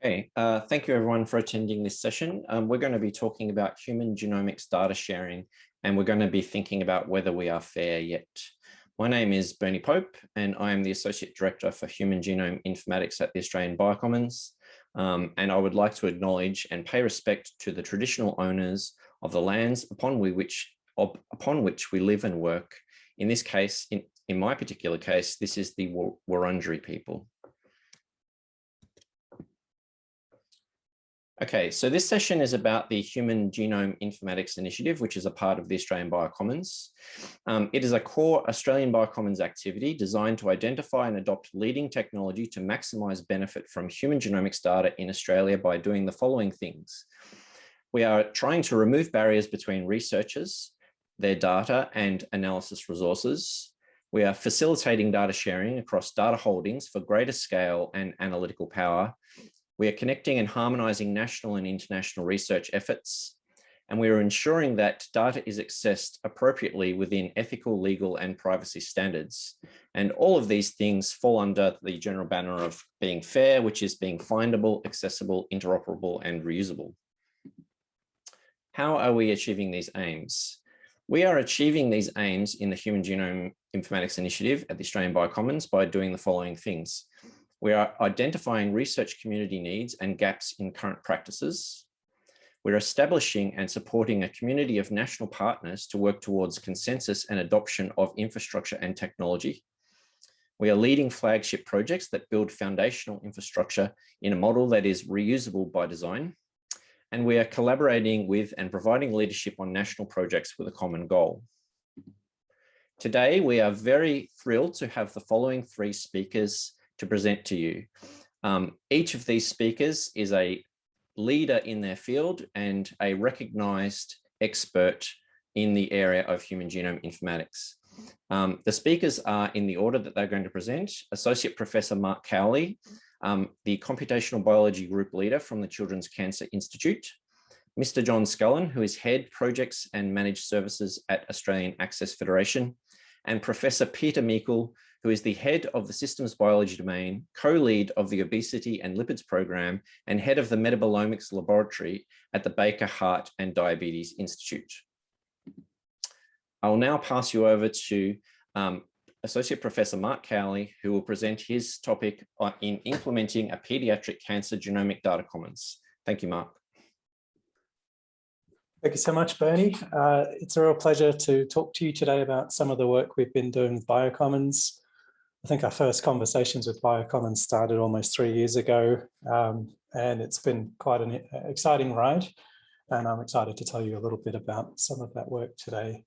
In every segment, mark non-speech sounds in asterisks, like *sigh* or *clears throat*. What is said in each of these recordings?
Okay, uh, thank you everyone for attending this session. Um, we're going to be talking about human genomics data sharing, and we're going to be thinking about whether we are fair yet. My name is Bernie Pope, and I am the Associate Director for Human Genome Informatics at the Australian Biocommons. Um, and I would like to acknowledge and pay respect to the traditional owners of the lands upon we which, upon which we live and work. In this case, in, in my particular case, this is the Wurundjeri people. Okay, so this session is about the Human Genome Informatics Initiative, which is a part of the Australian Biocommons. Um, it is a core Australian Biocommons activity designed to identify and adopt leading technology to maximise benefit from human genomics data in Australia by doing the following things. We are trying to remove barriers between researchers, their data and analysis resources. We are facilitating data sharing across data holdings for greater scale and analytical power we are connecting and harmonizing national and international research efforts, and we are ensuring that data is accessed appropriately within ethical, legal, and privacy standards. And all of these things fall under the general banner of being fair, which is being findable, accessible, interoperable, and reusable. How are we achieving these aims? We are achieving these aims in the Human Genome Informatics Initiative at the Australian Biocommons by doing the following things. We are identifying research community needs and gaps in current practices. We're establishing and supporting a community of national partners to work towards consensus and adoption of infrastructure and technology. We are leading flagship projects that build foundational infrastructure in a model that is reusable by design. And we are collaborating with and providing leadership on national projects with a common goal. Today, we are very thrilled to have the following three speakers to present to you. Um, each of these speakers is a leader in their field and a recognized expert in the area of human genome informatics. Um, the speakers are in the order that they're going to present. Associate Professor Mark Cowley, um, the Computational Biology Group Leader from the Children's Cancer Institute. Mr. John Scullin, who is Head Projects and Managed Services at Australian Access Federation. And Professor Peter Meikle, who is the head of the systems biology domain, co-lead of the obesity and lipids program, and head of the metabolomics laboratory at the Baker Heart and Diabetes Institute. I will now pass you over to um, Associate Professor Mark Cowley, who will present his topic in implementing a pediatric cancer genomic data commons. Thank you, Mark. Thank you so much, Bernie. Uh, it's a real pleasure to talk to you today about some of the work we've been doing with Biocommons. I think our first conversations with Biocommons started almost three years ago, um, and it's been quite an exciting ride. And I'm excited to tell you a little bit about some of that work today.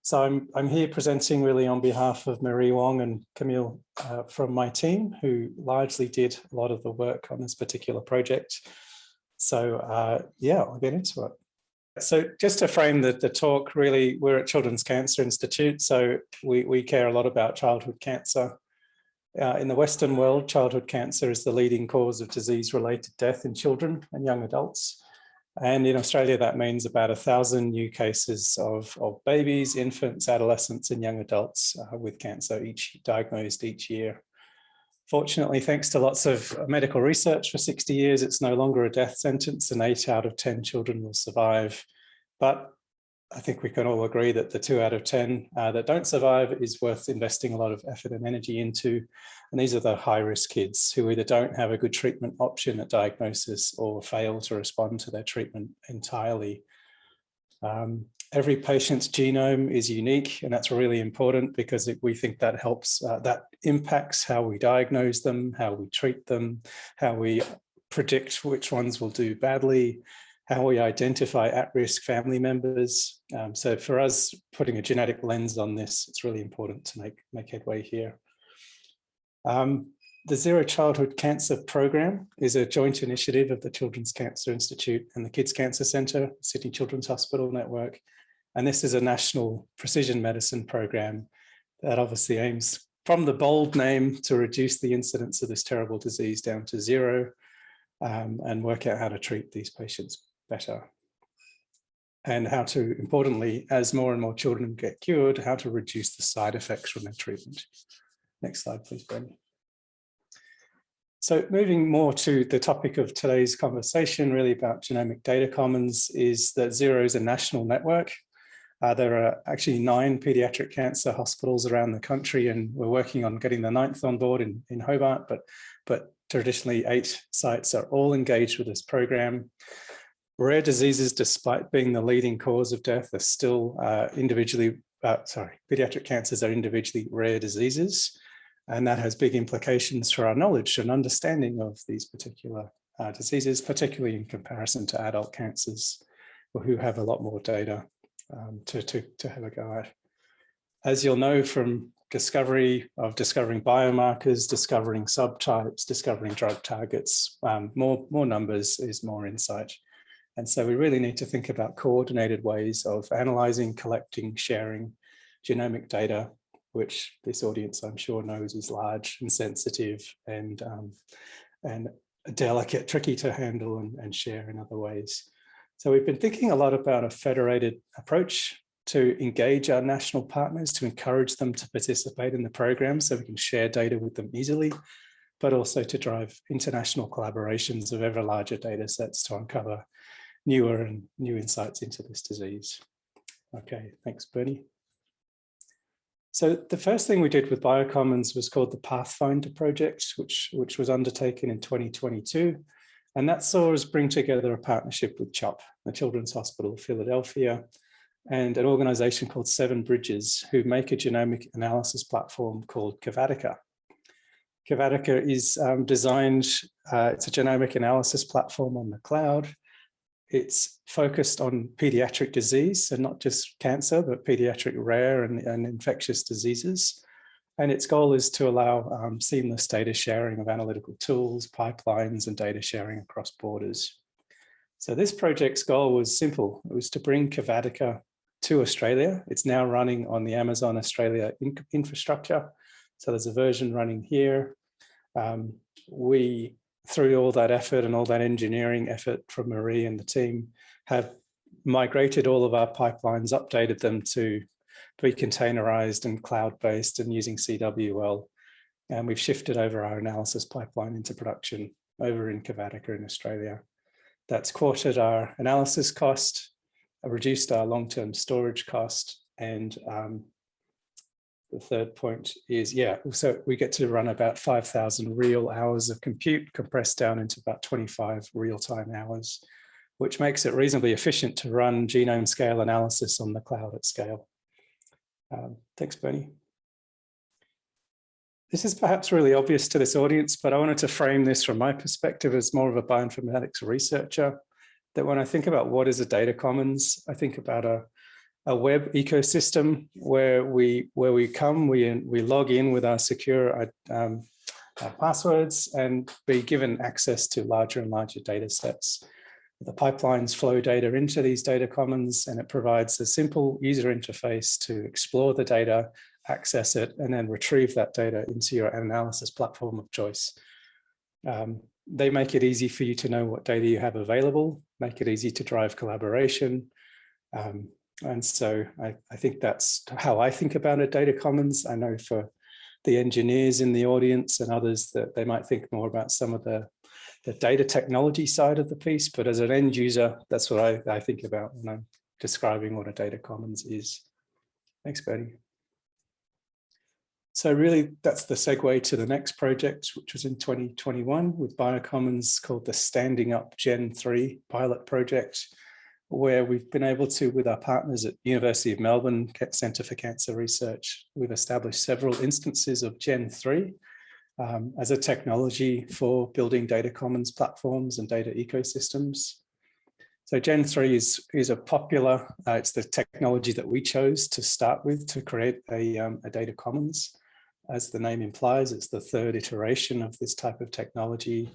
So I'm, I'm here presenting really on behalf of Marie Wong and Camille uh, from my team, who largely did a lot of the work on this particular project. So uh, yeah, I'll get into it. So just to frame the, the talk, really, we're at Children's Cancer Institute, so we, we care a lot about childhood cancer. Uh, in the Western world, childhood cancer is the leading cause of disease-related death in children and young adults. And in Australia, that means about a thousand new cases of, of babies, infants, adolescents, and young adults uh, with cancer each diagnosed each year. Fortunately, thanks to lots of medical research for 60 years, it's no longer a death sentence and eight out of 10 children will survive. But I think we can all agree that the two out of 10 uh, that don't survive is worth investing a lot of effort and energy into. And these are the high risk kids who either don't have a good treatment option at diagnosis or fail to respond to their treatment entirely. Um, every patient's genome is unique and that's really important because we think that helps, uh, that impacts how we diagnose them, how we treat them, how we predict which ones will do badly, how we identify at-risk family members. Um, so for us, putting a genetic lens on this, it's really important to make, make headway here. Um, the Zero Childhood Cancer Program is a joint initiative of the Children's Cancer Institute and the Kids Cancer Centre, Sydney Children's Hospital Network. And this is a national precision medicine program that obviously aims from the bold name to reduce the incidence of this terrible disease down to zero um, and work out how to treat these patients better. And how to, importantly, as more and more children get cured, how to reduce the side effects from their treatment. Next slide, please, Brendan. So moving more to the topic of today's conversation, really about genomic data commons, is that Zero is a national network. Uh, there are actually nine pediatric cancer hospitals around the country, and we're working on getting the ninth on board in, in Hobart, but, but traditionally eight sites are all engaged with this program. Rare diseases, despite being the leading cause of death, are still uh, individually, uh, sorry, pediatric cancers are individually rare diseases. And that has big implications for our knowledge and understanding of these particular uh, diseases, particularly in comparison to adult cancers, who have a lot more data um, to, to, to have a go at. As you'll know from discovery of discovering biomarkers, discovering subtypes, discovering drug targets, um, more, more numbers is more insight. And so we really need to think about coordinated ways of analyzing, collecting, sharing genomic data which this audience I'm sure knows is large and sensitive and um, and delicate, tricky to handle and, and share in other ways. So we've been thinking a lot about a federated approach to engage our national partners, to encourage them to participate in the program so we can share data with them easily, but also to drive international collaborations of ever larger data sets to uncover newer and new insights into this disease. Okay, thanks, Bernie. So the first thing we did with Biocommons was called the Pathfinder project, which, which was undertaken in 2022. And that saw us bring together a partnership with CHOP, the Children's Hospital of Philadelphia, and an organization called Seven Bridges, who make a genomic analysis platform called Cavatica. Cavatica is um, designed, uh, it's a genomic analysis platform on the cloud it's focused on pediatric disease, so not just cancer, but pediatric rare and, and infectious diseases. And its goal is to allow um, seamless data sharing of analytical tools, pipelines, and data sharing across borders. So this project's goal was simple. It was to bring Cavatica to Australia. It's now running on the Amazon Australia in infrastructure. So there's a version running here. Um, we through all that effort and all that engineering effort from Marie and the team, have migrated all of our pipelines, updated them to be containerized and cloud-based and using CWL. And we've shifted over our analysis pipeline into production over in Cavatica in Australia. That's quartered our analysis cost, reduced our long-term storage cost, and um, the third point is, yeah, so we get to run about 5,000 real hours of compute compressed down into about 25 real-time hours, which makes it reasonably efficient to run genome scale analysis on the cloud at scale. Um, thanks, Bernie. This is perhaps really obvious to this audience, but I wanted to frame this from my perspective as more of a bioinformatics researcher, that when I think about what is a data commons, I think about a a web ecosystem where we where we come, we we log in with our secure um, our passwords and be given access to larger and larger data sets. The pipelines flow data into these data commons and it provides a simple user interface to explore the data, access it, and then retrieve that data into your analysis platform of choice. Um, they make it easy for you to know what data you have available, make it easy to drive collaboration, um, and so I, I think that's how I think about a data commons. I know for the engineers in the audience and others that they might think more about some of the, the data technology side of the piece, but as an end user, that's what I, I think about when I'm describing what a data commons is. Thanks, Betty. So really, that's the segue to the next project, which was in 2021 with Biocommons called the Standing Up Gen 3 pilot project where we've been able to, with our partners at University of Melbourne Centre for Cancer Research, we've established several instances of Gen 3 um, as a technology for building data commons platforms and data ecosystems. So Gen 3 is, is a popular, uh, it's the technology that we chose to start with to create a, um, a data commons. As the name implies, it's the third iteration of this type of technology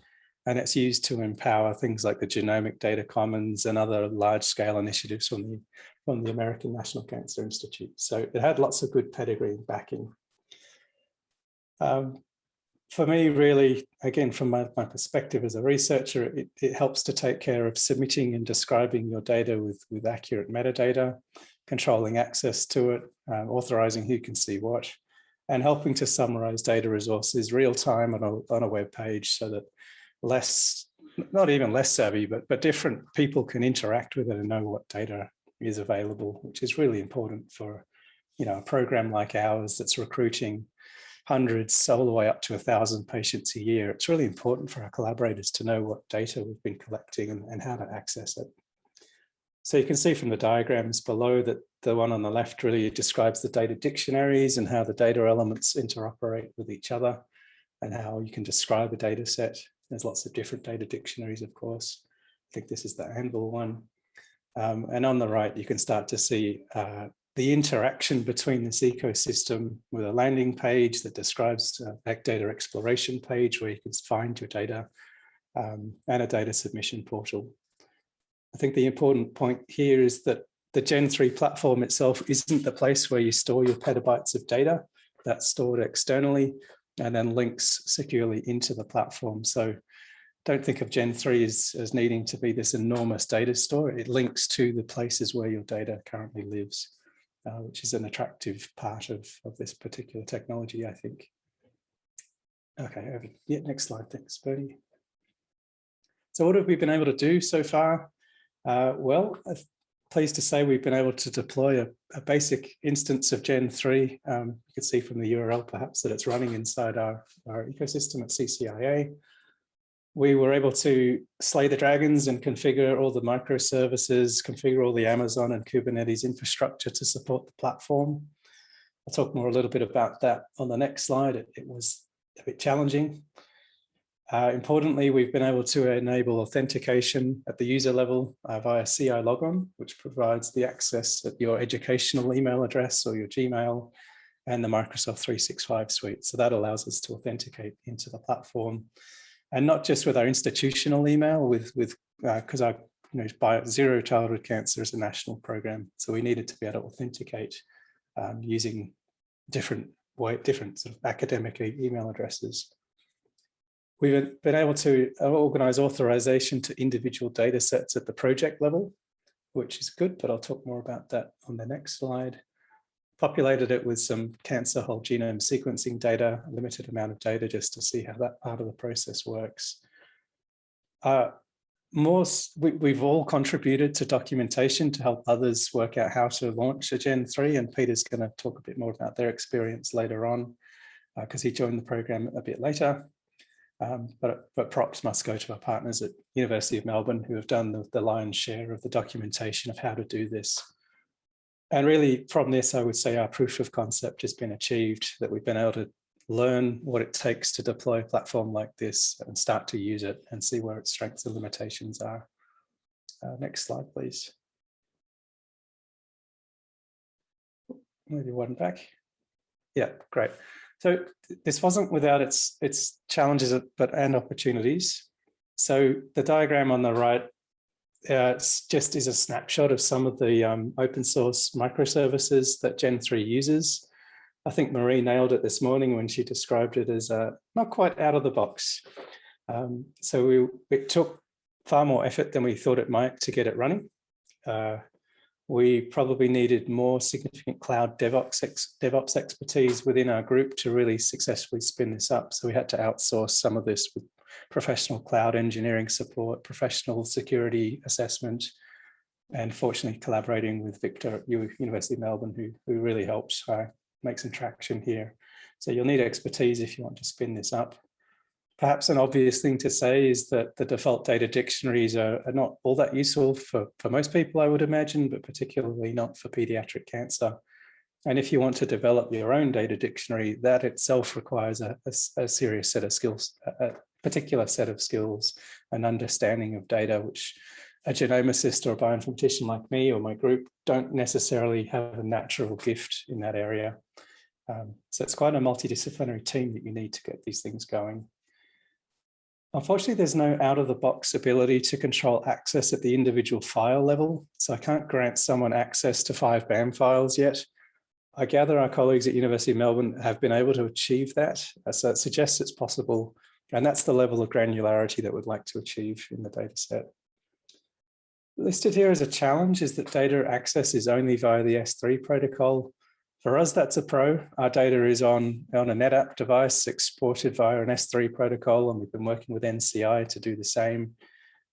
and it's used to empower things like the Genomic Data Commons and other large-scale initiatives from the, from the American National Cancer Institute. So it had lots of good pedigree and backing. Um, for me, really, again, from my, my perspective as a researcher, it, it, helps to take care of submitting and describing your data with, with accurate metadata, controlling access to it, uh, authorizing who can see what, and helping to summarize data resources real time on a, on a web page so that less, not even less savvy, but, but different people can interact with it and know what data is available, which is really important for you know, a program like ours that's recruiting hundreds all the way up to a thousand patients a year. It's really important for our collaborators to know what data we've been collecting and, and how to access it. So you can see from the diagrams below that the one on the left really describes the data dictionaries and how the data elements interoperate with each other and how you can describe a data set. There's lots of different data dictionaries, of course. I think this is the AnVIL one. Um, and on the right, you can start to see uh, the interaction between this ecosystem with a landing page that describes a data exploration page where you can find your data um, and a data submission portal. I think the important point here is that the Gen 3 platform itself isn't the place where you store your petabytes of data. That's stored externally and then links securely into the platform. So don't think of Gen 3 as, as needing to be this enormous data store. It links to the places where your data currently lives, uh, which is an attractive part of, of this particular technology, I think. Okay, over, yeah, next slide, thanks, Bertie. So what have we been able to do so far? Uh, well, pleased to say we've been able to deploy a, a basic instance of Gen 3. Um, you can see from the URL perhaps that it's running inside our, our ecosystem at CCIA. We were able to slay the dragons and configure all the microservices, configure all the Amazon and Kubernetes infrastructure to support the platform. I'll talk more a little bit about that on the next slide. It, it was a bit challenging. Uh, importantly, we've been able to enable authentication at the user level uh, via CILogon, which provides the access at your educational email address or your Gmail and the Microsoft 365 suite. So that allows us to authenticate into the platform. And not just with our institutional email with with because uh, our you know by zero childhood cancer is a national program. So we needed to be able to authenticate um, using different different sort of academic email addresses We've been able to uh, organize authorization to individual data sets at the project level, which is good, but I'll talk more about that on the next slide. Populated it with some cancer whole genome sequencing data, a limited amount of data just to see how that part of the process works. Uh, more, we, have all contributed to documentation to help others work out how to launch a Gen 3, and Peter's going to talk a bit more about their experience later on because uh, he joined the program a bit later. Um, but, but props must go to our partners at University of Melbourne who have done the, the lion's share of the documentation of how to do this. And really from this, I would say our proof of concept has been achieved, that we've been able to learn what it takes to deploy a platform like this and start to use it and see where its strengths and limitations are. Uh, next slide, please. Maybe one back. Yeah, great. So this wasn't without its its challenges but and opportunities. So the diagram on the right uh, just is a snapshot of some of the um, open source microservices that Gen3 uses. I think Marie nailed it this morning when she described it as uh, not quite out of the box. Um, so we, it took far more effort than we thought it might to get it running. Uh, we probably needed more significant cloud DevOps, ex DevOps expertise within our group to really successfully spin this up. So we had to outsource some of this with professional cloud engineering support, professional security assessment, and fortunately collaborating with Victor at University of Melbourne, who, who really helped uh, make some traction here. So you'll need expertise if you want to spin this up. Perhaps an obvious thing to say is that the default data dictionaries are, are, not all that useful for, for most people, I would imagine, but particularly not for pediatric cancer. And if you want to develop your own data dictionary, that itself requires a, a, a serious set of skills, a, particular set of skills and understanding of data, which a genomicist or a bioinformatician like me or my group don't necessarily have a natural gift in that area. Um, so it's quite a multidisciplinary team that you need to get these things going. Unfortunately, there's no out-of-the-box ability to control access at the individual file level, so I can't grant someone access to five BAM files yet. I gather our colleagues at University of Melbourne have been able to achieve that, uh, so it suggests it's possible, and that's the level of granularity that we'd like to achieve in the data set. Listed here as a challenge is that data access is only via the S3 protocol. For us, that's a pro. Our data is on, on a NetApp device exported via an S3 protocol, and we've been working with NCI to do the same.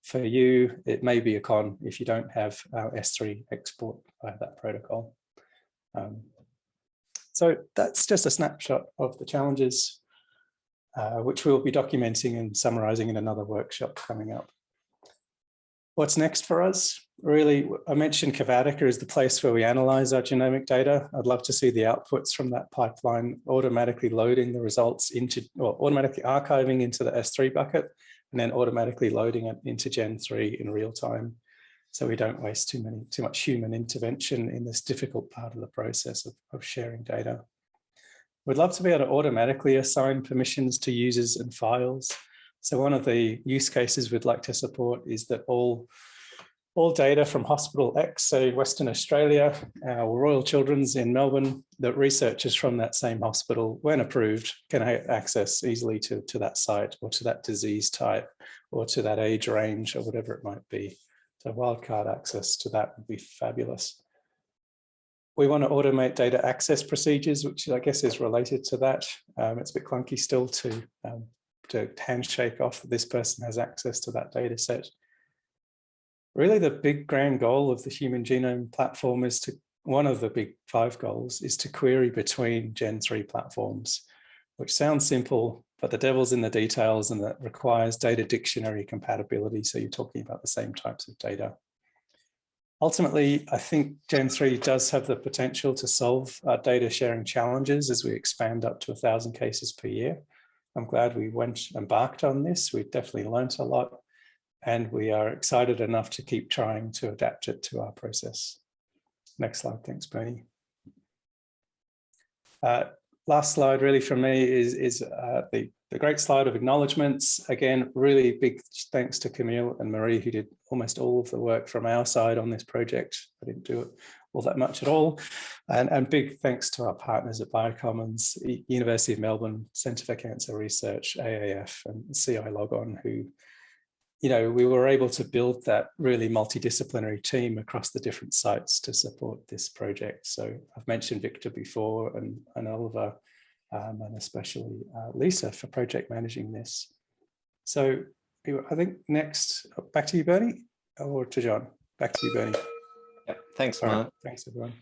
For you, it may be a con if you don't have our S3 export via that protocol. Um, so that's just a snapshot of the challenges, uh, which we'll be documenting and summarizing in another workshop coming up. What's next for us? Really, I mentioned Cavatica is the place where we analyze our genomic data. I'd love to see the outputs from that pipeline automatically loading the results into, or automatically archiving into the S3 bucket, and then automatically loading it into Gen3 in real time. So we don't waste too many, too much human intervention in this difficult part of the process of, of sharing data. We'd love to be able to automatically assign permissions to users and files. So one of the use cases we'd like to support is that all, all data from Hospital X, so Western Australia, our Royal Children's in Melbourne, that researchers from that same hospital, when approved, can access easily to, to that site or to that disease type or to that age range or whatever it might be. So wildcard access to that would be fabulous. We want to automate data access procedures, which I guess is related to that. Um, it's a bit clunky still to um, to handshake off that this person has access to that data set. Really the big grand goal of the human genome platform is to, one of the big five goals is to query between Gen 3 platforms, which sounds simple, but the devil's in the details and that requires data dictionary compatibility. So you're talking about the same types of data. Ultimately, I think Gen 3 does have the potential to solve our data sharing challenges as we expand up to a thousand cases per year. I'm glad we went embarked on this. We've definitely learned a lot and we are excited enough to keep trying to adapt it to our process. Next slide. Thanks, Bernie. Uh, last slide really from me is, is uh, the, the great slide of acknowledgements. Again, really big thanks to Camille and Marie who did almost all of the work from our side on this project. I didn't do it all that much at all. And, and big thanks to our partners at Biocommons, University of Melbourne, Centre for Cancer Research, AAF and CILogon, who, you know, we were able to build that really multidisciplinary team across the different sites to support this project. So I've mentioned Victor before and, and Oliver, um, and especially uh, Lisa for project managing this. So I think next, back to you, Bernie, or to John. Back to you, Bernie. Yep. Thanks, Mark. Thanks, everyone.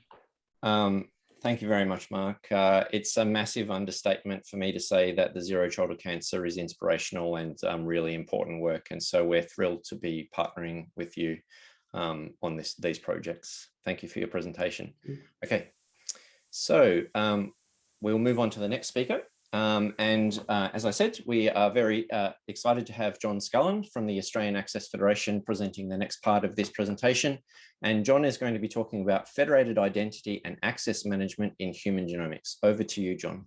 Um, thank you very much, Mark. Uh, it's a massive understatement for me to say that the Zero Childhood Cancer is inspirational and um, really important work. And so we're thrilled to be partnering with you um, on this these projects. Thank you for your presentation. Okay, so um, we'll move on to the next speaker. Um, and uh, as I said, we are very uh, excited to have John Scullin from the Australian Access Federation presenting the next part of this presentation. And John is going to be talking about federated identity and access management in human genomics. Over to you, John.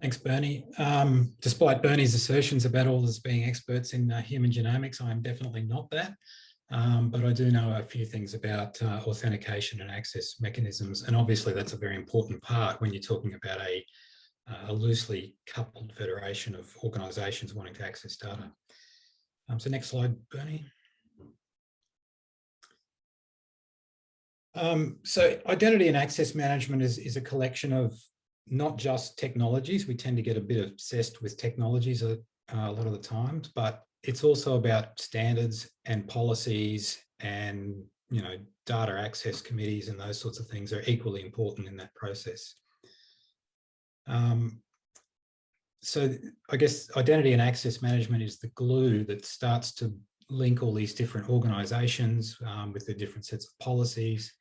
Thanks, Bernie. Um, despite Bernie's assertions about all us being experts in uh, human genomics, I'm definitely not that. Um, but I do know a few things about uh, authentication and access mechanisms. And obviously that's a very important part when you're talking about a, uh, a loosely coupled federation of organisations wanting to access data. Um, so next slide, Bernie. Um, so identity and access management is, is a collection of not just technologies. We tend to get a bit obsessed with technologies a, a lot of the times, but it's also about standards and policies and, you know, data access committees and those sorts of things are equally important in that process. Um, so I guess identity and access management is the glue that starts to link all these different organizations um, with the different sets of policies,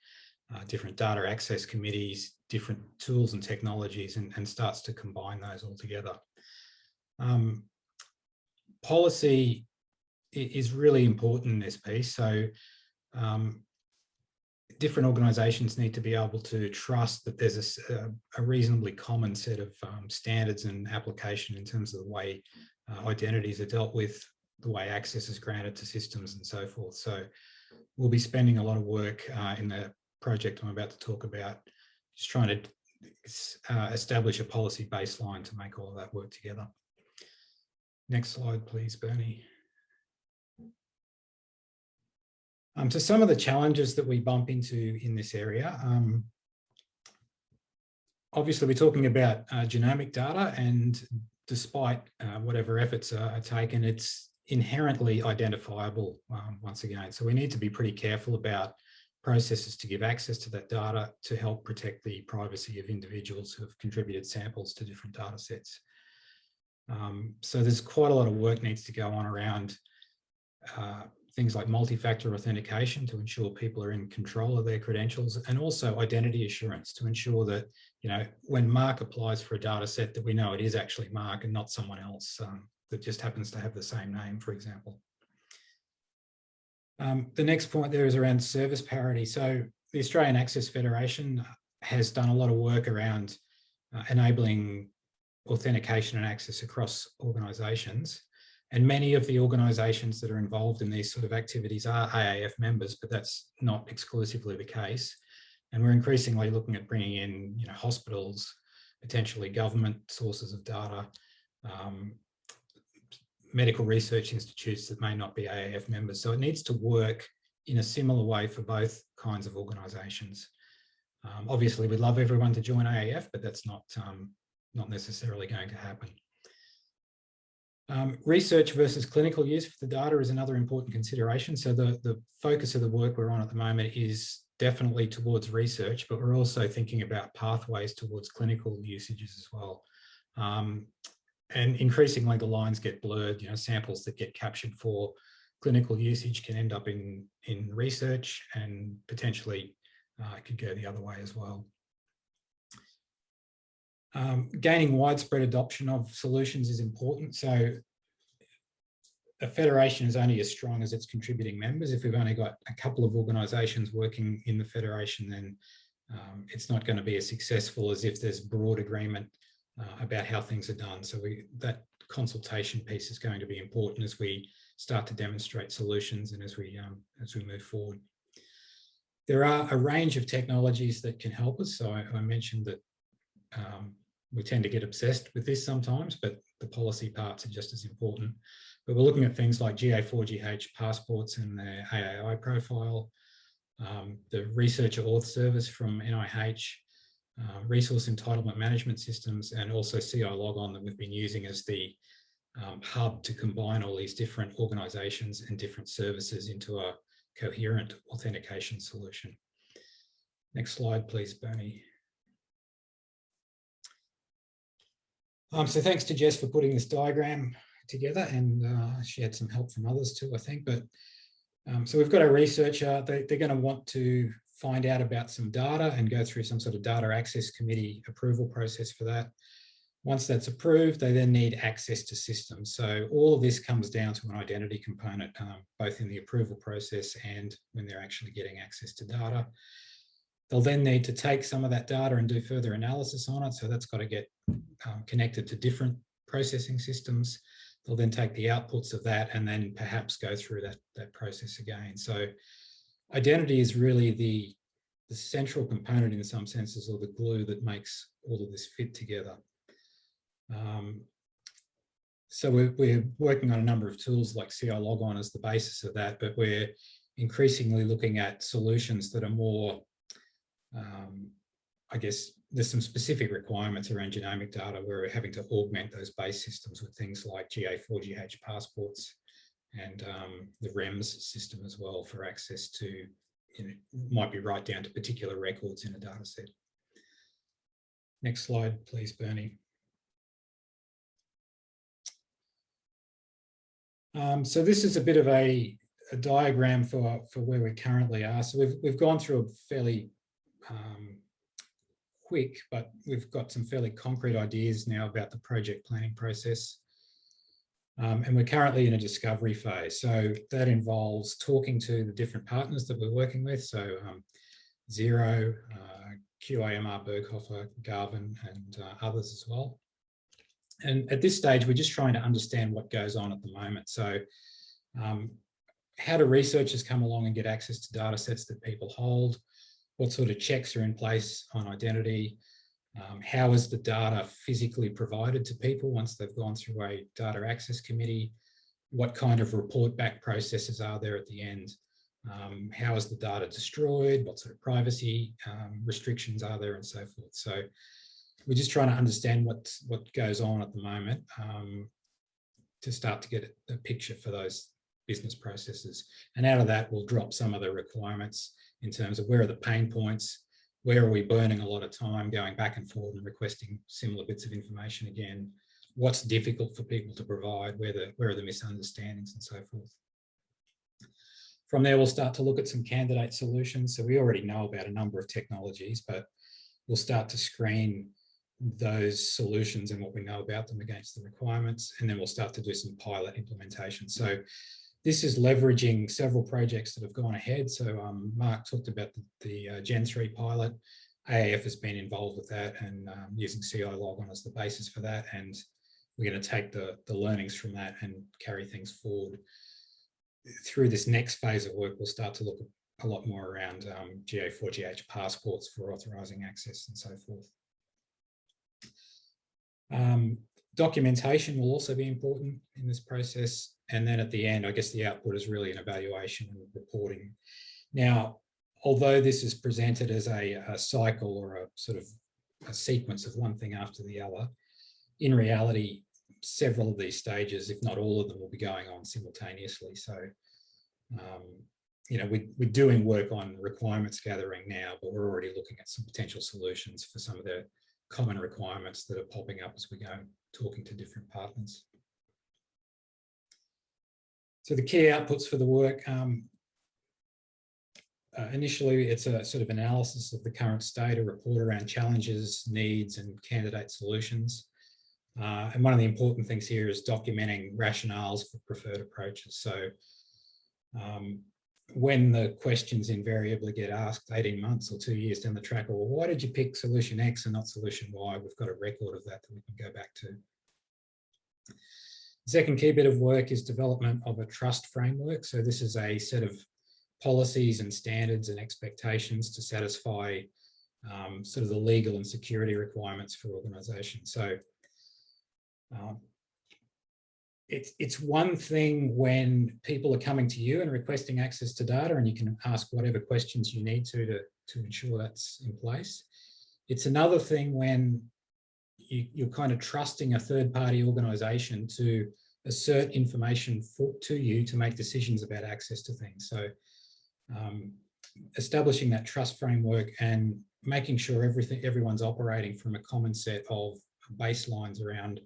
uh, different data access committees, different tools and technologies, and, and starts to combine those all together. Um, policy is really important in this piece. So um, different organizations need to be able to trust that there's a, a reasonably common set of um, standards and application in terms of the way uh, identities are dealt with, the way access is granted to systems and so forth. So we'll be spending a lot of work uh, in the project I'm about to talk about, just trying to uh, establish a policy baseline to make all of that work together. Next slide, please, Bernie. Um, so some of the challenges that we bump into in this area, um, obviously we're talking about uh, genomic data and despite uh, whatever efforts are, are, taken, it's inherently identifiable um, once again. So we need to be pretty careful about processes to give access to that data to help protect the privacy of individuals who have contributed samples to different data sets. Um, so there's quite a lot of work needs to go on around uh, things like multi-factor authentication to ensure people are in control of their credentials and also identity assurance to ensure that, you know, when Mark applies for a data set that we know it is actually Mark and not someone else um, that just happens to have the same name, for example. Um, the next point there is around service parity. So the Australian Access Federation has done a lot of work around uh, enabling authentication and access across organisations. And many of the organisations that are involved in these sort of activities are AAF members, but that's not exclusively the case. And we're increasingly looking at bringing in you know, hospitals, potentially government sources of data, um, medical research institutes that may not be AAF members. So it needs to work in a similar way for both kinds of organisations. Um, obviously, we'd love everyone to join AAF, but that's not, um, not necessarily going to happen. Um, research versus clinical use for the data is another important consideration. So the, the focus of the work we're on at the moment is definitely towards research, but we're also thinking about pathways towards clinical usages as well. Um, and increasingly the lines get blurred, you know, samples that get captured for clinical usage can end up in, in research and potentially uh, could go the other way as well. Um, gaining widespread adoption of solutions is important. So a federation is only as strong as its contributing members. If we've only got a couple of organisations working in the federation, then um, it's not going to be as successful as if there's broad agreement uh, about how things are done. So we, that consultation piece is going to be important as we start to demonstrate solutions and as we um, as we move forward. There are a range of technologies that can help us. So I, I mentioned that um, we tend to get obsessed with this sometimes, but the policy parts are just as important. But we're looking at things like GA4GH passports and the AAI profile, um, the researcher auth service from NIH, uh, resource entitlement management systems, and also CILogon that we've been using as the um, hub to combine all these different organizations and different services into a coherent authentication solution. Next slide, please, Bernie. Um, so thanks to Jess for putting this diagram together and uh, she had some help from others too, I think. But um, so we've got a researcher, they, they're going to want to find out about some data and go through some sort of data access committee approval process for that. Once that's approved, they then need access to systems. So all of this comes down to an identity component, um, both in the approval process and when they're actually getting access to data. They'll then need to take some of that data and do further analysis on it. So that's got to get um, connected to different processing systems. They'll then take the outputs of that and then perhaps go through that, that process again. So identity is really the, the central component in some senses or the glue that makes all of this fit together. Um, so we're, we're, working on a number of tools like CILogon as the basis of that, but we're increasingly looking at solutions that are more, um, I guess, there's some specific requirements around genomic data where we're having to augment those base systems with things like GA4GH passports and um, the REMS system as well for access to, you know, might be right down to particular records in a data set. Next slide, please, Bernie. Um, so this is a bit of a, a, diagram for, for where we currently are. So we've, we've gone through a fairly um, quick, but we've got some fairly concrete ideas now about the project planning process. Um, and we're currently in a discovery phase. So that involves talking to the different partners that we're working with. So um, Zero, uh, QIMR, Berghofer, Garvan, and uh, others as well. And at this stage, we're just trying to understand what goes on at the moment. So um, how do researchers come along and get access to data sets that people hold? What sort of checks are in place on identity? Um, how is the data physically provided to people once they've gone through a data access committee? What kind of report back processes are there at the end? Um, how is the data destroyed? What sort of privacy um, restrictions are there and so forth? So we're just trying to understand what, what goes on at the moment um, to start to get a picture for those business processes. And out of that, we'll drop some of the requirements in terms of where are the pain points, where are we burning a lot of time going back and forth and requesting similar bits of information again, what's difficult for people to provide, where, the, where are the misunderstandings and so forth. From there, we'll start to look at some candidate solutions. So we already know about a number of technologies, but we'll start to screen those solutions and what we know about them against the requirements. And then we'll start to do some pilot implementation. So this is leveraging several projects that have gone ahead. So um, Mark talked about the, the uh, Gen 3 pilot. AAF has been involved with that and um, using CILogon as the basis for that. And we're going to take the, the learnings from that and carry things forward. Through this next phase of work, we'll start to look a lot more around um, GA4GH passports for authorizing access and so forth. Um, documentation will also be important in this process. And then at the end, I guess the output is really an evaluation and reporting. Now, although this is presented as a, a cycle or a sort of a sequence of one thing after the other, in reality, several of these stages, if not all of them, will be going on simultaneously. So, um, you know, we, we're doing work on requirements gathering now, but we're already looking at some potential solutions for some of the common requirements that are popping up as we go talking to different partners. So the key outputs for the work, um, uh, initially it's a sort of analysis of the current state, a report around challenges, needs and candidate solutions. Uh, and one of the important things here is documenting rationales for preferred approaches. So um, when the questions invariably get asked 18 months or two years down the track, well, why did you pick solution X and not solution Y? We've got a record of that that we can go back to. The second key bit of work is development of a trust framework. So this is a set of policies and standards and expectations to satisfy um, sort of the legal and security requirements for organizations. So um, it's, it's one thing when people are coming to you and requesting access to data and you can ask whatever questions you need to, to, to ensure that's in place. It's another thing when you, you're kind of trusting a third party organization to assert information for, to you to make decisions about access to things. So um, establishing that trust framework and making sure everything everyone's operating from a common set of baselines around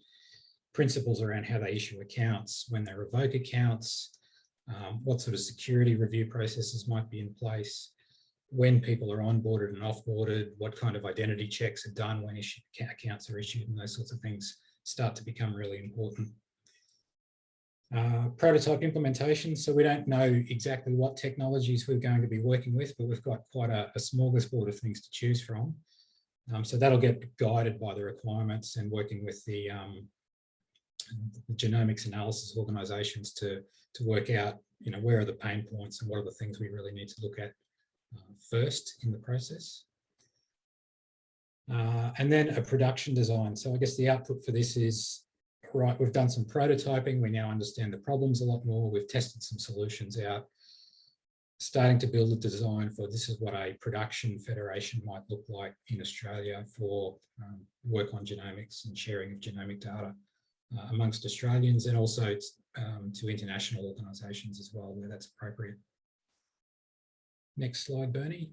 principles around how they issue accounts, when they revoke accounts, um, what sort of security review processes might be in place, when people are onboarded and offboarded, what kind of identity checks are done when accounts are issued and those sorts of things start to become really important. Uh, prototype implementation. So we don't know exactly what technologies we're going to be working with, but we've got quite a, a smorgasbord of things to choose from. Um, so that'll get guided by the requirements and working with the um, genomics analysis organizations to, to work out, you know, where are the pain points and what are the things we really need to look at uh, first in the process. Uh, and then a production design. So I guess the output for this is, right, we've done some prototyping. We now understand the problems a lot more. We've tested some solutions out, starting to build a design for this is what a production federation might look like in Australia for um, work on genomics and sharing of genomic data uh, amongst Australians and also um, to international organisations as well, where that's appropriate. Next slide, Bernie.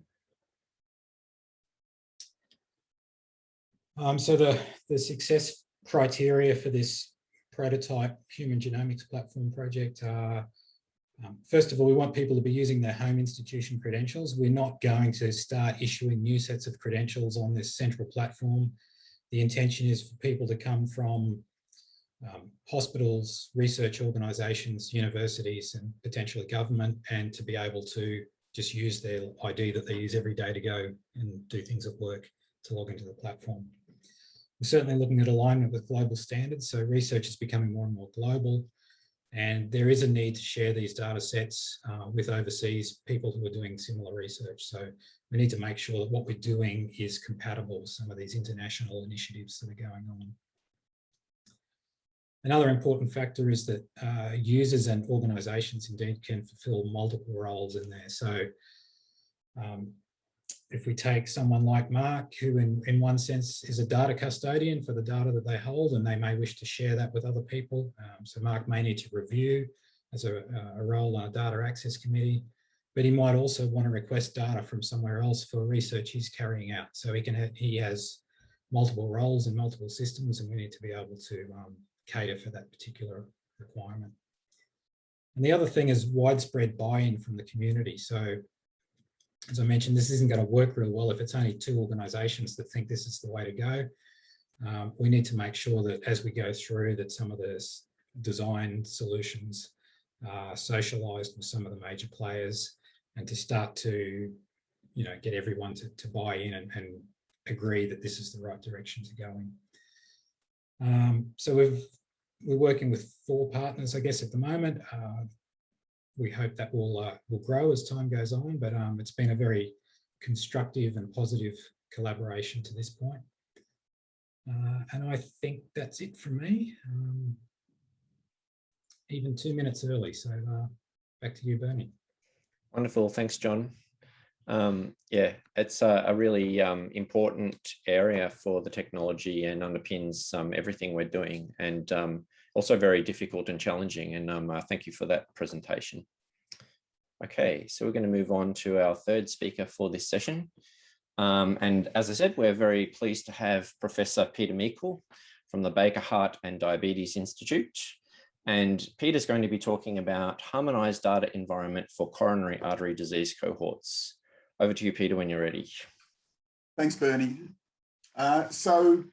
Um, so the, the success criteria for this prototype human genomics platform project are, um, first of all, we want people to be using their home institution credentials. We're not going to start issuing new sets of credentials on this central platform. The intention is for people to come from um, hospitals, research organisations, universities and potentially government and to be able to just use their ID that they use every day to go and do things at work to log into the platform. We're certainly looking at alignment with global standards. So research is becoming more and more global and there is a need to share these data sets uh, with overseas people who are doing similar research. So we need to make sure that what we're doing is compatible with some of these international initiatives that are going on. Another important factor is that uh, users and organisations indeed can fulfil multiple roles in there. So um, if we take someone like Mark, who in, in one sense is a data custodian for the data that they hold, and they may wish to share that with other people. Um, so Mark may need to review as a, a role on a data access committee, but he might also want to request data from somewhere else for research he's carrying out. So he can he has multiple roles in multiple systems, and we need to be able to um, cater for that particular requirement. And the other thing is widespread buy-in from the community. So as I mentioned, this isn't going to work real well if it's only two organisations that think this is the way to go. Um, we need to make sure that as we go through that some of the design solutions are socialised with some of the major players and to start to, you know, get everyone to, to buy in and, and agree that this is the right direction to go in. Um, so we've, we're working with four partners, I guess, at the moment. Uh, we hope that will uh, will grow as time goes on, but um, it's been a very constructive and positive collaboration to this point. Uh, and I think that's it from me. Um, even two minutes early, so uh, back to you, Bernie. Wonderful, thanks, John. Um, yeah, it's a, a really um, important area for the technology and underpins um, everything we're doing and um, also very difficult and challenging. And um, uh, thank you for that presentation. Okay, so we're going to move on to our third speaker for this session. Um, and as I said, we're very pleased to have Professor Peter Meikle from the Baker Heart and Diabetes Institute. And Peter's going to be talking about harmonized data environment for coronary artery disease cohorts. Over to you, Peter, when you're ready. Thanks, Bernie. Uh, so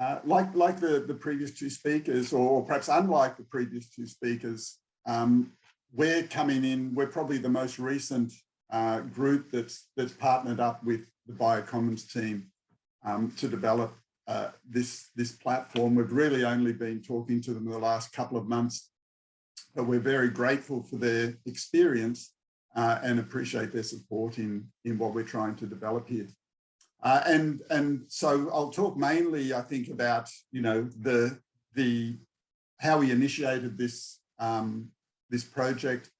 uh, like, like the, the previous two speakers, or perhaps unlike the previous two speakers, um, we're coming in, we're probably the most recent uh, group that's, that's partnered up with the Biocommons team um, to develop uh, this, this platform. We've really only been talking to them the last couple of months, but we're very grateful for their experience uh, and appreciate their support in, in what we're trying to develop here. Uh, and, and so I'll talk mainly, I think, about, you know, the, the, how we initiated this, um, this project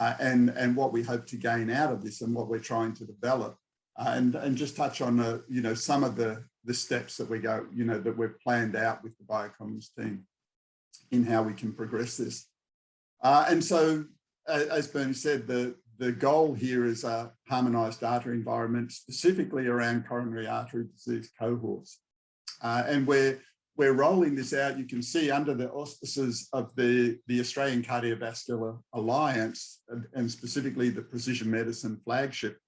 uh, and, and what we hope to gain out of this and what we're trying to develop. Uh, and, and just touch on, uh, you know, some of the, the steps that we go, you know, that we've planned out with the Biocommons team in how we can progress this. Uh, and so, as Bernie said, the, the goal here is a harmonized data environment specifically around coronary artery disease cohorts. Uh, and we're, we're rolling this out, you can see under the auspices of the, the Australian Cardiovascular Alliance and, and specifically the Precision Medicine flagship.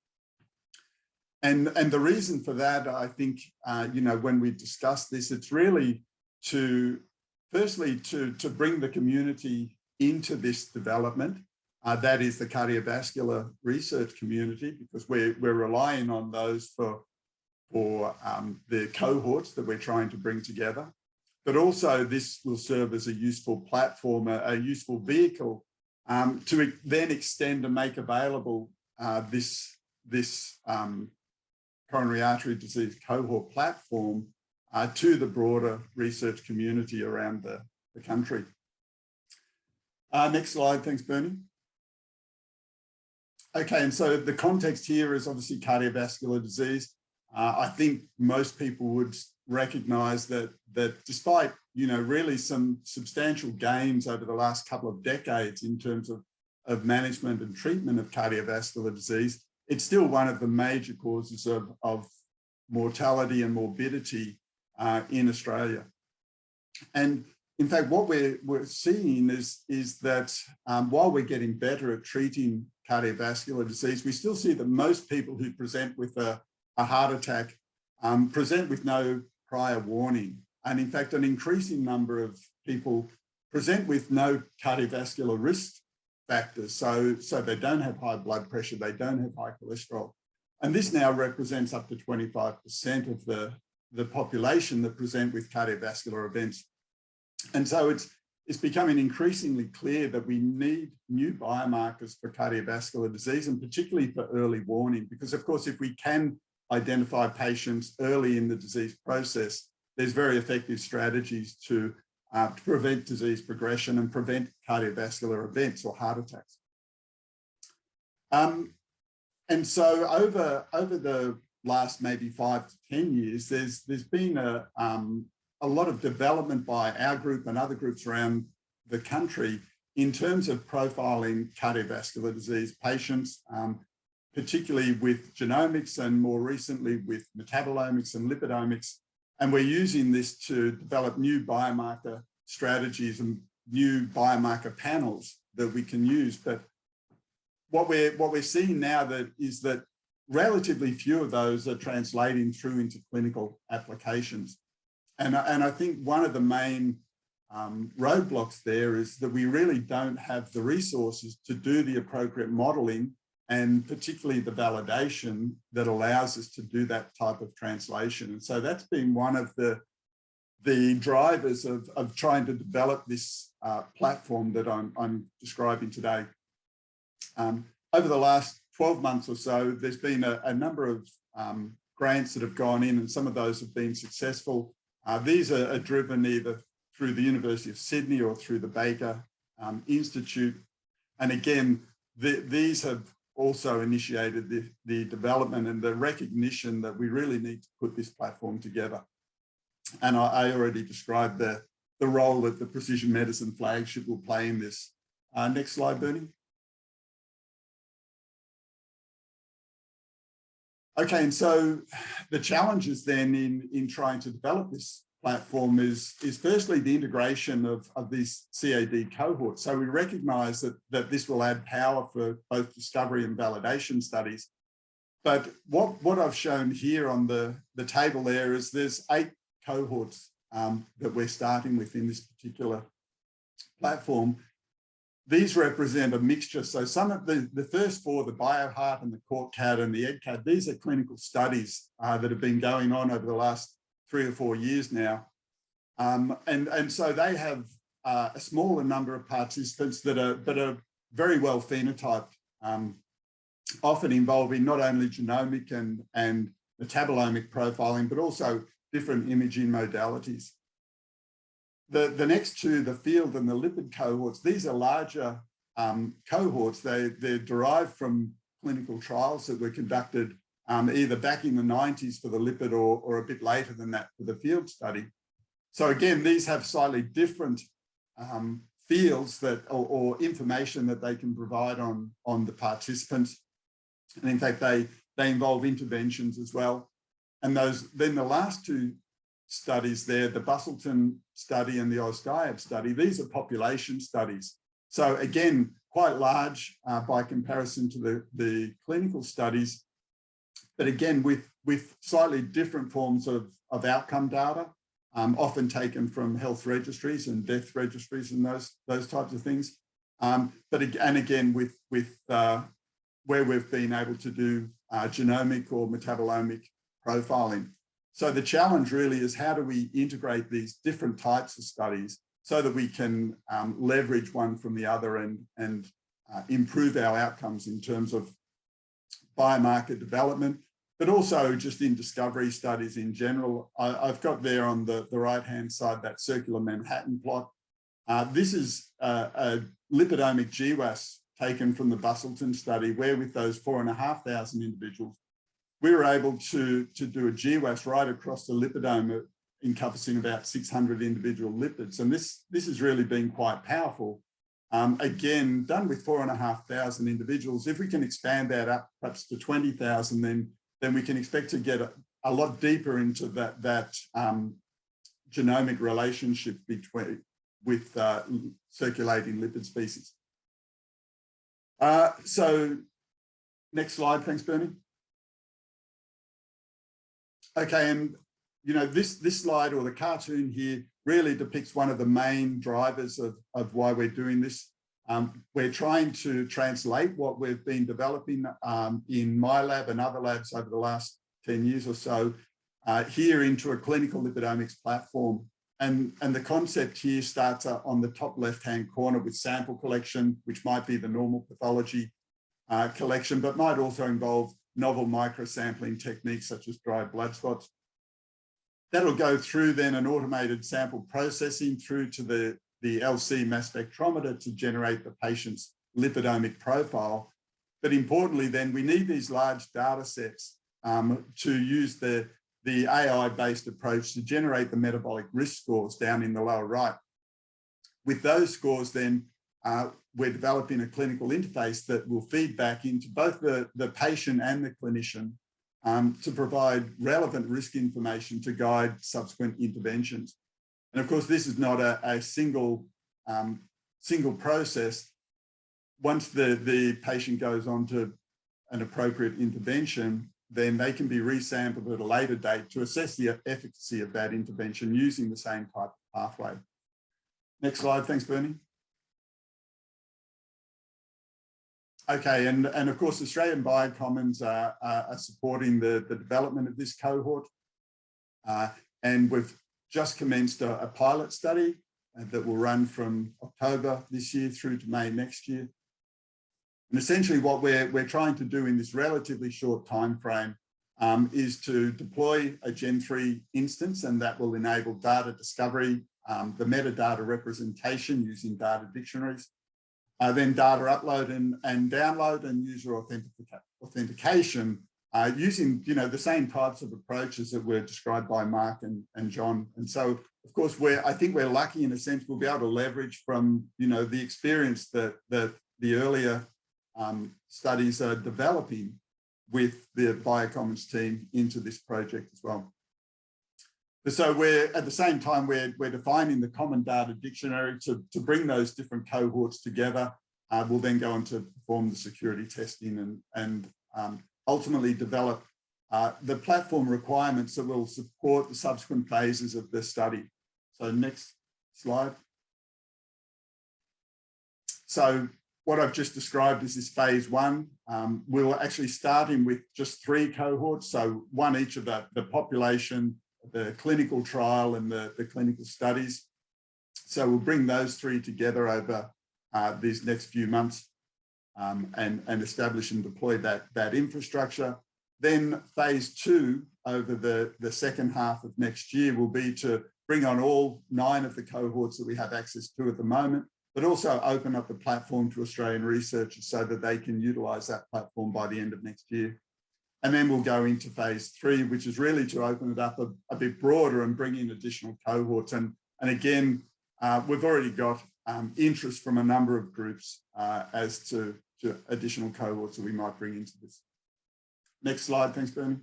And, and the reason for that, I think, uh, you know, when we discuss this, it's really to, firstly, to, to bring the community into this development uh, that is the cardiovascular research community because we're, we're relying on those for, for um, the cohorts that we're trying to bring together. But also this will serve as a useful platform, a, a useful vehicle um, to then extend and make available uh, this, this um, coronary artery disease cohort platform uh, to the broader research community around the, the country. Uh, next slide, thanks Bernie. Okay, and so the context here is obviously cardiovascular disease. Uh, I think most people would recognize that, that despite, you know, really some substantial gains over the last couple of decades in terms of, of management and treatment of cardiovascular disease, it's still one of the major causes of, of mortality and morbidity uh, in Australia. And in fact, what we're, we're seeing is, is that um, while we're getting better at treating cardiovascular disease, we still see that most people who present with a, a heart attack um, present with no prior warning. And in fact, an increasing number of people present with no cardiovascular risk factors. So, so they don't have high blood pressure, they don't have high cholesterol. And this now represents up to 25% of the, the population that present with cardiovascular events. And so it's, it's becoming increasingly clear that we need new biomarkers for cardiovascular disease and particularly for early warning, because of course, if we can identify patients early in the disease process, there's very effective strategies to, uh, to prevent disease progression and prevent cardiovascular events or heart attacks. Um, and so over, over the last maybe five to 10 years, there's, there's been a, um, a lot of development by our group and other groups around the country in terms of profiling cardiovascular disease patients, um, particularly with genomics and more recently with metabolomics and lipidomics. And we're using this to develop new biomarker strategies and new biomarker panels that we can use. But what we're what we're seeing now that is that relatively few of those are translating through into clinical applications. And, and I think one of the main um, roadblocks there is that we really don't have the resources to do the appropriate modeling and particularly the validation that allows us to do that type of translation. And so that's been one of the, the drivers of, of trying to develop this uh, platform that I'm, I'm describing today. Um, over the last 12 months or so, there's been a, a number of um, grants that have gone in and some of those have been successful. Uh, these are, are, driven either through the University of Sydney or through the Baker um, Institute. And again, the, these have also initiated the, the development and the recognition that we really need to put this platform together. And I, I already described the, the role that the precision medicine flagship will play in this. Uh, next slide, Bernie. Okay, and so the challenges then in, in trying to develop this platform is, is firstly the integration of, of these CAD cohorts. So we recognize that, that this will add power for both discovery and validation studies. But what, what I've shown here on the, the table there is there's eight cohorts um, that we're starting with in this particular platform. These represent a mixture. So some of the, the first four, the BioHeart and the CourtCAD and the EdCAD, these are clinical studies uh, that have been going on over the last three or four years now. Um, and, and so they have uh, a smaller number of participants that are, that are very well phenotyped, um, often involving not only genomic and, and metabolomic profiling, but also different imaging modalities. The, the next two, the field and the lipid cohorts, these are larger um, cohorts. They, they're derived from clinical trials that were conducted um, either back in the 90s for the lipid or, or a bit later than that for the field study. So again, these have slightly different um, fields that or, or, information that they can provide on, on the participants. And in fact, they, they involve interventions as well. And those then the last two studies there, the Busselton study and the AusDiab study, these are population studies. So again, quite large uh, by comparison to the, the clinical studies, but again, with, with slightly different forms of, of outcome data, um, often taken from health registries and death registries and those, those types of things. Um, but and again, with, with uh, where we've been able to do uh, genomic or metabolomic profiling. So the challenge really is how do we integrate these different types of studies so that we can um, leverage one from the other and, and uh, improve our outcomes in terms of biomarker development, but also just in discovery studies in general. I, have got there on the, the right-hand side that circular Manhattan plot. Uh, this is a, a lipidomic GWAS taken from the Busselton study, where with those four and a half thousand individuals, we were able to, to do a GWAS right across the lipidome encompassing about 600 individual lipids. And this, this has really been quite powerful um, again, done with four and a half thousand individuals. If we can expand that up perhaps to 20,000, then, then we can expect to get a, a lot deeper into that, that um, genomic relationship between with uh, circulating lipid species. Uh, so next slide, thanks, Bernie. Okay, and you know, this, this slide or the cartoon here really depicts one of the main drivers of, of why we're doing this. Um, we're trying to translate what we've been developing um, in my lab and other labs over the last 10 years or so uh, here into a clinical lipidomics platform. And, and the concept here starts on the top left-hand corner with sample collection, which might be the normal pathology uh, collection, but might also involve novel microsampling techniques such as dry blood spots. That'll go through then an automated sample processing through to the, the LC mass spectrometer to generate the patient's lipidomic profile. but importantly, then we need these large data sets um, to use the, the AI-based approach to generate the metabolic risk scores down in the lower right. With those scores, then uh, we're developing a clinical interface that will feed back into both the, the patient and the clinician um, to provide relevant risk information to guide subsequent interventions. And of course, this is not a, a single, um, single process. Once the, the patient goes on to an appropriate intervention, then they can be resampled at a later date to assess the efficacy of that intervention using the same type of pathway. Next slide, thanks Bernie. Okay, and, and of course, Australian Biocommons are, are supporting the, the development of this cohort. Uh, and we've just commenced a, a pilot study uh, that will run from October this year through to May next year. And essentially what we're, we're trying to do in this relatively short time frame um, is to deploy a Gen3 instance and that will enable data discovery, um, the metadata representation using data dictionaries, uh, then data upload and, and download and user authentica authentication uh, using you know the same types of approaches that were described by Mark and, and John. And so of course we're I think we're lucky in a sense we'll be able to leverage from you know the experience that that the earlier um, studies are developing with the Biocommons team into this project as well. So we're at the same time, we're, we're defining the common data dictionary to, to bring those different cohorts together. Uh, we'll then go on to perform the security testing and, and um, ultimately develop uh, the platform requirements that will support the subsequent phases of the study. So next slide. So what I've just described is this phase one. Um, we'll actually start in with just three cohorts. So one each of the, the population, the clinical trial and the, the clinical studies. So we'll bring those three together over uh, these next few months um, and, and establish and deploy that, that infrastructure. Then phase two over the, the second half of next year will be to bring on all nine of the cohorts that we have access to at the moment, but also open up the platform to Australian researchers so that they can utilise that platform by the end of next year. And then we'll go into phase three, which is really to open it up a, a bit broader and bring in additional cohorts. And, and again, uh, we've already got um, interest from a number of groups uh, as to, to additional cohorts that we might bring into this. Next slide, thanks, Bernie.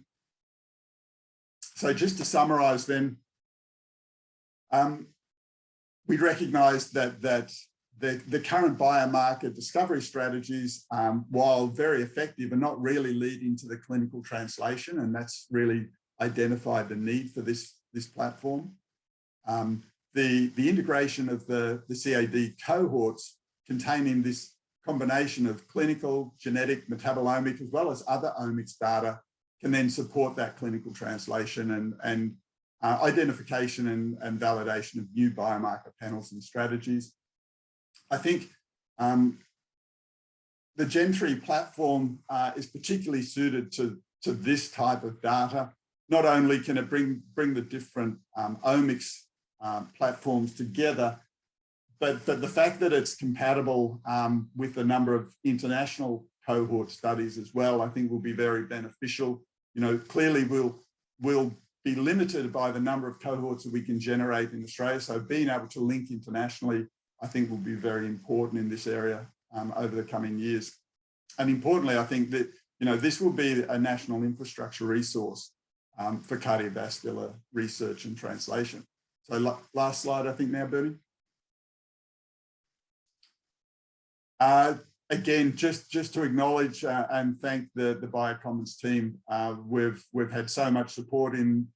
So just to summarize then, um, we recognize that, that the, the current biomarker discovery strategies, um, while very effective, are not really leading to the clinical translation, and that's really identified the need for this, this platform. Um, the, the integration of the, the CAD cohorts containing this combination of clinical, genetic, metabolomic, as well as other omics data can then support that clinical translation and, and uh, identification and, and validation of new biomarker panels and strategies. I think um, the Gen3 platform uh, is particularly suited to, to this type of data. Not only can it bring, bring the different um, omics um, platforms together, but, but the fact that it's compatible um, with a number of international cohort studies as well, I think will be very beneficial. You know, clearly we'll, we'll be limited by the number of cohorts that we can generate in Australia. So being able to link internationally I think will be very important in this area um, over the coming years. And importantly, I think that, you know, this will be a national infrastructure resource um, for cardiovascular research and translation. So last slide, I think now, Bernie. Uh, again, just, just to acknowledge uh, and thank the, the Biocommons team. Uh, we've, we've had so much support in,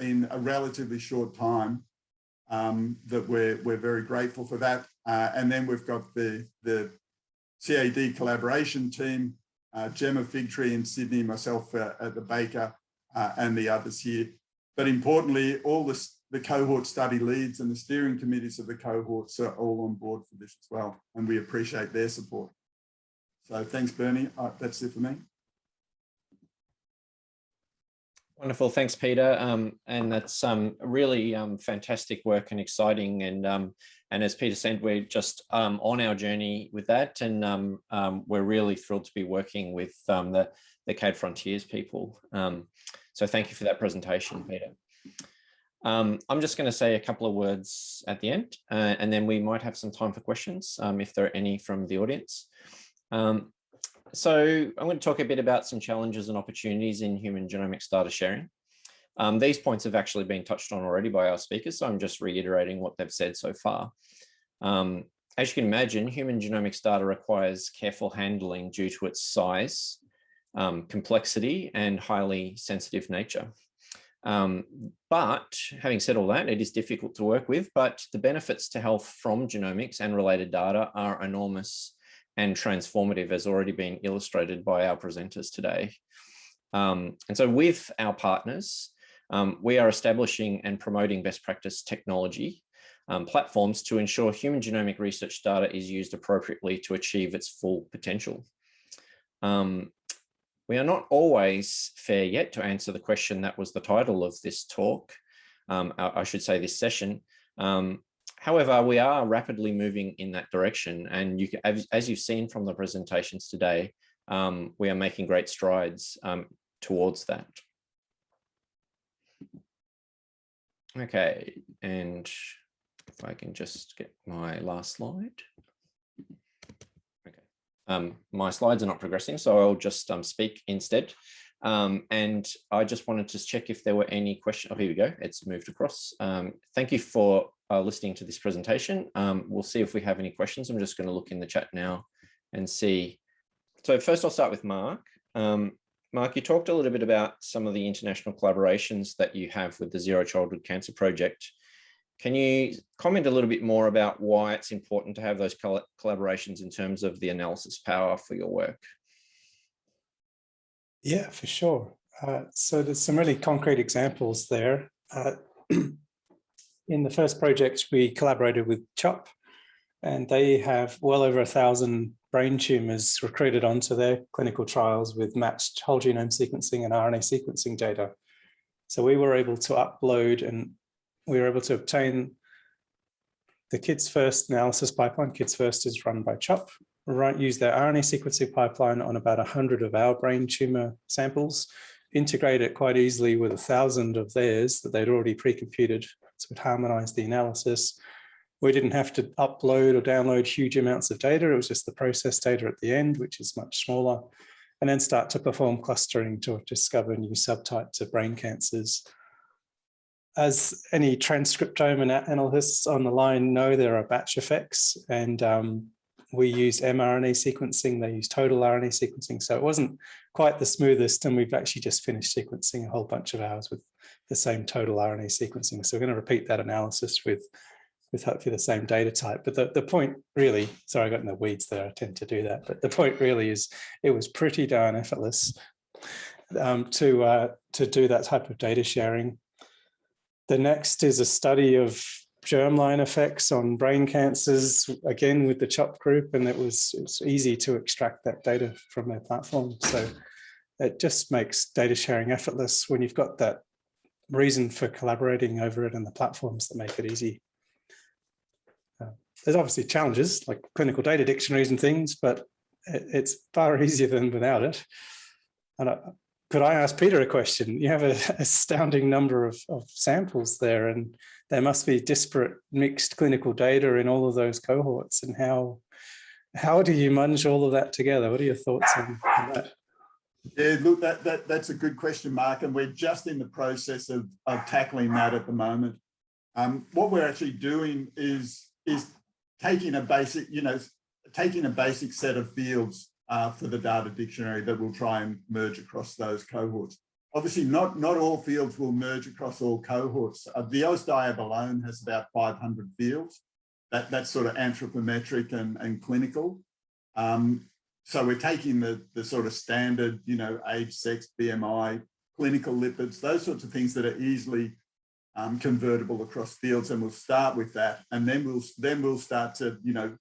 in a relatively short time um, that we're, we're very grateful for that. Uh, and then we've got the, the CAD collaboration team, uh, Gemma Figtree in Sydney, myself uh, at the Baker uh, and the others here. But importantly, all the, the cohort study leads and the steering committees of the cohorts are all on board for this as well. And we appreciate their support. So thanks, Bernie. Uh, that's it for me. Wonderful, thanks, Peter. Um, and that's um, really um, fantastic work and exciting. And um, and as Peter said, we're just um, on our journey with that, and um, we're really thrilled to be working with the the CAD Frontiers people. So thank you for that presentation, Peter. I'm just going to say a couple of words at the end, uh, and then we might have some time for questions if there are any from the audience. Um, so I'm going to talk a bit about some challenges and opportunities in human genomics data sharing. Um, these points have actually been touched on already by our speakers, so I'm just reiterating what they've said so far. Um, as you can imagine, human genomics data requires careful handling due to its size, um, complexity, and highly sensitive nature. Um, but having said all that, it is difficult to work with, but the benefits to health from genomics and related data are enormous and transformative as already been illustrated by our presenters today. Um, and so with our partners, um, we are establishing and promoting best practice technology um, platforms to ensure human genomic research data is used appropriately to achieve its full potential. Um, we are not always fair yet to answer the question that was the title of this talk, um, I, should say this session. Um, however, we are rapidly moving in that direction and you as you've seen from the presentations today, um, we are making great strides um, towards that. Okay, and if I can just get my last slide. Okay, um, my slides are not progressing, so I'll just um, speak instead. Um, and I just wanted to check if there were any questions. Oh, here we go. It's moved across. Um, thank you for uh, listening to this presentation. Um, we'll see if we have any questions. I'm just going to look in the chat now and see. So first I'll start with Mark. Um, Mark, you talked a little bit about some of the international collaborations that you have with the Zero Childhood Cancer Project. Can you comment a little bit more about why it's important to have those collaborations in terms of the analysis power for your work? Yeah, for sure. Uh, so there's some really concrete examples there. Uh, *clears throat* in the first project, we collaborated with CHOP, and they have well over a thousand brain tumors recruited onto their clinical trials with matched whole genome sequencing and RNA sequencing data. So we were able to upload and we were able to obtain the Kids First analysis pipeline. Kids First is run by CHOP. Right, use their RNA sequencing pipeline on about 100 of our brain tumor samples, integrate it quite easily with a thousand of theirs that they'd already pre-computed. So it harmonized the analysis. We didn't have to upload or download huge amounts of data. It was just the process data at the end, which is much smaller, and then start to perform clustering to discover new subtypes of brain cancers as any transcriptome analysts on the line know, there are batch effects and um, we used mRNA sequencing, they used total RNA sequencing. So it wasn't quite the smoothest and we've actually just finished sequencing a whole bunch of ours with the same total RNA sequencing. So we're going to repeat that analysis with, with hopefully the same data type. But the, the point really, sorry, I got in the weeds there, I tend to do that. But the point really is it was pretty darn effortless um, to, uh, to do that type of data sharing the next is a study of germline effects on brain cancers, again with the CHOP group, and it was, it was easy to extract that data from their platform. So it just makes data sharing effortless when you've got that reason for collaborating over it and the platforms that make it easy. Uh, there's obviously challenges like clinical data dictionaries and things, but it, it's far *laughs* easier than without it. And I, could I ask Peter a question? You have an *laughs* astounding number of, of samples there and there must be disparate mixed clinical data in all of those cohorts and how how do you munge all of that together? What are your thoughts on, on that? Yeah, look, that, that that's a good question, Mark, and we're just in the process of, of tackling that at the moment. Um, what we're actually doing is is taking a basic, you know, taking a basic set of fields uh, for the data dictionary that will try and merge across those cohorts. Obviously, not, not all fields will merge across all cohorts. Uh, the AusDiab alone has about 500 fields. That, that's sort of anthropometric and, and clinical. Um, so we're taking the, the sort of standard, you know, age, sex, BMI, clinical lipids, those sorts of things that are easily um, convertible across fields. And we'll start with that. And then we'll, then we'll start to, you know,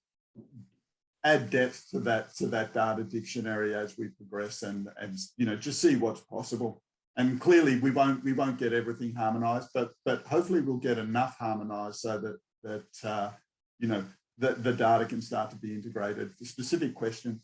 add depth to that to that data dictionary as we progress and and you know just see what's possible and clearly we won't we won't get everything harmonized, but but hopefully we'll get enough harmonized so that that uh, you know the, the data can start to be integrated for specific questions.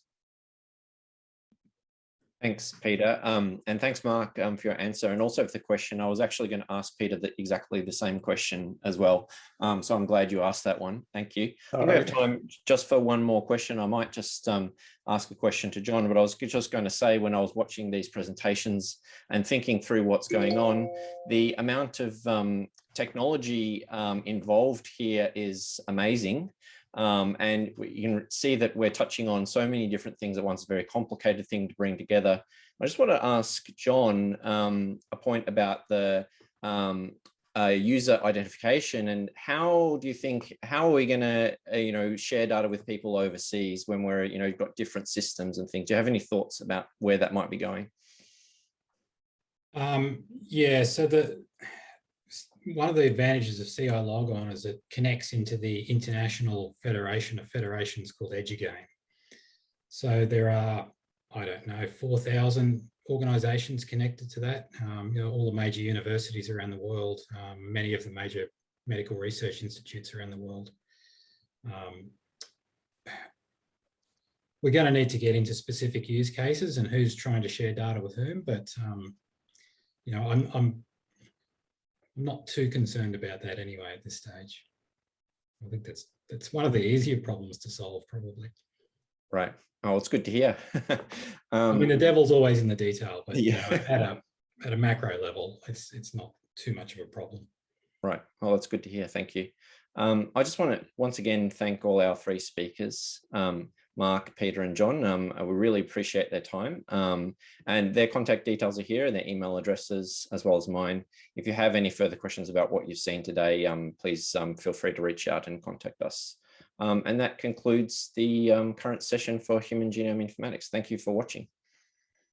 Thanks, Peter. Um, and thanks, Mark, um, for your answer and also for the question. I was actually going to ask Peter the, exactly the same question as well. Um, so I'm glad you asked that one. Thank you. All we have time just for one more question. I might just um, ask a question to John, but I was just going to say when I was watching these presentations and thinking through what's going on, the amount of um, technology um, involved here is amazing. Um, and you can see that we're touching on so many different things at once, a very complicated thing to bring together. I just want to ask John um, a point about the um, uh, user identification and how do you think, how are we going to, uh, you know, share data with people overseas when we're, you know, you've got different systems and things? Do you have any thoughts about where that might be going? Um, yeah, so the one of the advantages of CILogon is it connects into the International Federation of Federations called eduGAIN. So there are, I don't know, 4,000 organizations connected to that. Um, you know, all the major universities around the world, um, many of the major medical research institutes around the world. Um, we're going to need to get into specific use cases and who's trying to share data with whom, but um, you know, I'm, I'm, I'm not too concerned about that anyway at this stage. I think that's that's one of the easier problems to solve, probably. Right. Oh, it's good to hear. *laughs* I mean, the Um, devil's always in the detail, but you know, Yeah. at a at a macro level, it's it's not too much of a problem. Right. Well, that's good to hear. Thank you. Um, I just want to once again thank all our three speakers, um, Mark, Peter, and John. Um, we really appreciate their time. Um, and their contact details are here and their email addresses as well as mine. If you have any further questions about what you've seen today, um, please um, feel free to reach out and contact us. Um, and that concludes the um, current session for Human Genome Informatics. Thank you for watching.